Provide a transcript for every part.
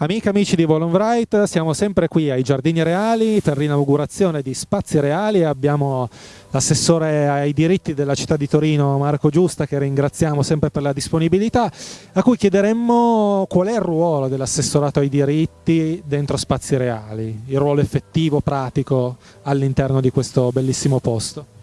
Amiche e amici di Volonbright, siamo sempre qui ai Giardini Reali per l'inaugurazione di Spazi Reali abbiamo l'assessore ai diritti della città di Torino Marco Giusta che ringraziamo sempre per la disponibilità a cui chiederemmo qual è il ruolo dell'assessorato ai diritti dentro Spazi Reali, il ruolo effettivo, pratico all'interno di questo bellissimo posto.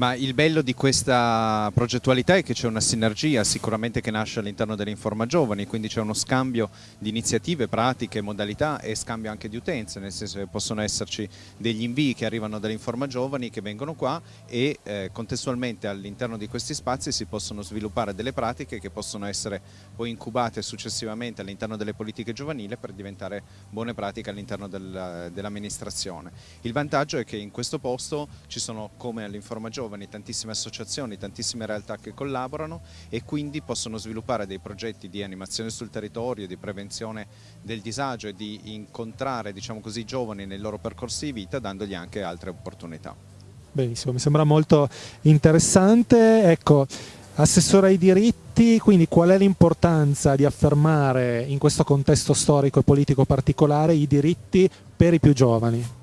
Ma il bello di questa progettualità è che c'è una sinergia sicuramente che nasce all'interno dell'Informa Giovani, quindi c'è uno scambio di iniziative, pratiche, modalità e scambio anche di utenze, nel senso che possono esserci degli invii che arrivano dall'Informa Giovani che vengono qua e eh, contestualmente all'interno di questi spazi si possono sviluppare delle pratiche che possono essere poi incubate successivamente all'interno delle politiche giovanili per diventare buone pratiche all'interno dell'amministrazione. il vantaggio è che in questo posto ci sono come all'Informa Giovani giovani, tantissime associazioni, tantissime realtà che collaborano e quindi possono sviluppare dei progetti di animazione sul territorio, di prevenzione del disagio e di incontrare diciamo così, i giovani nei loro percorsi di vita dandogli anche altre opportunità. Benissimo, mi sembra molto interessante. Ecco, Assessore ai diritti, quindi qual è l'importanza di affermare in questo contesto storico e politico particolare i diritti per i più giovani?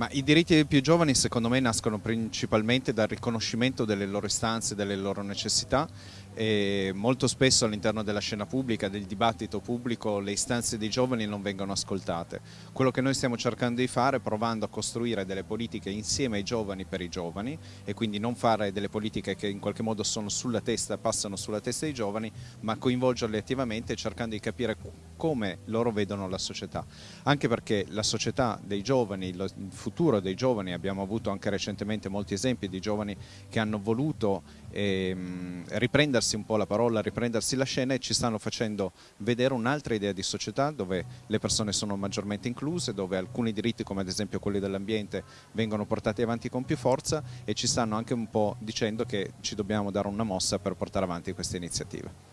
Ma i diritti dei più giovani secondo me nascono principalmente dal riconoscimento delle loro istanze, delle loro necessità e molto spesso all'interno della scena pubblica, del dibattito pubblico, le istanze dei giovani non vengono ascoltate. Quello che noi stiamo cercando di fare è provando a costruire delle politiche insieme ai giovani per i giovani e quindi non fare delle politiche che in qualche modo sono sulla testa, passano sulla testa dei giovani, ma coinvolgerli attivamente cercando di capire come loro vedono la società. Anche perché la società dei giovani, il futuro dei giovani, abbiamo avuto anche recentemente molti esempi di giovani che hanno voluto ehm, riprendersi un po' la parola, riprendersi la scena e ci stanno facendo vedere un'altra idea di società dove le persone sono maggiormente incluse, dove alcuni diritti come ad esempio quelli dell'ambiente vengono portati avanti con più forza e ci stanno anche un po' dicendo che ci dobbiamo dare una mossa per portare avanti queste iniziative.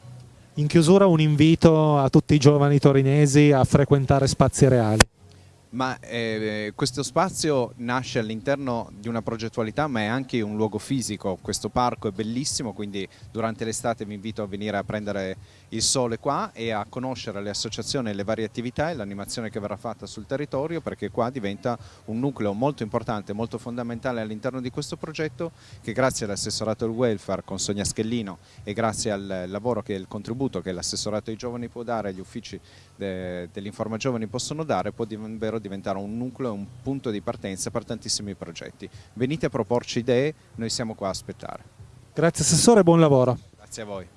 In chiusura un invito a tutti i giovani torinesi a frequentare spazi reali. Ma eh, questo spazio nasce all'interno di una progettualità ma è anche un luogo fisico, questo parco è bellissimo quindi durante l'estate vi invito a venire a prendere il sole qua e a conoscere le associazioni, le varie attività e l'animazione che verrà fatta sul territorio perché qua diventa un nucleo molto importante, molto fondamentale all'interno di questo progetto che grazie all'assessorato del welfare con Sonia Schellino e grazie al lavoro che il contributo che l'assessorato ai giovani può dare, agli uffici de, dell'Informa Giovani possono dare può davvero diventare un nucleo, un punto di partenza per tantissimi progetti. Venite a proporci idee, noi siamo qua a aspettare. Grazie Assessore, buon lavoro. Grazie a voi.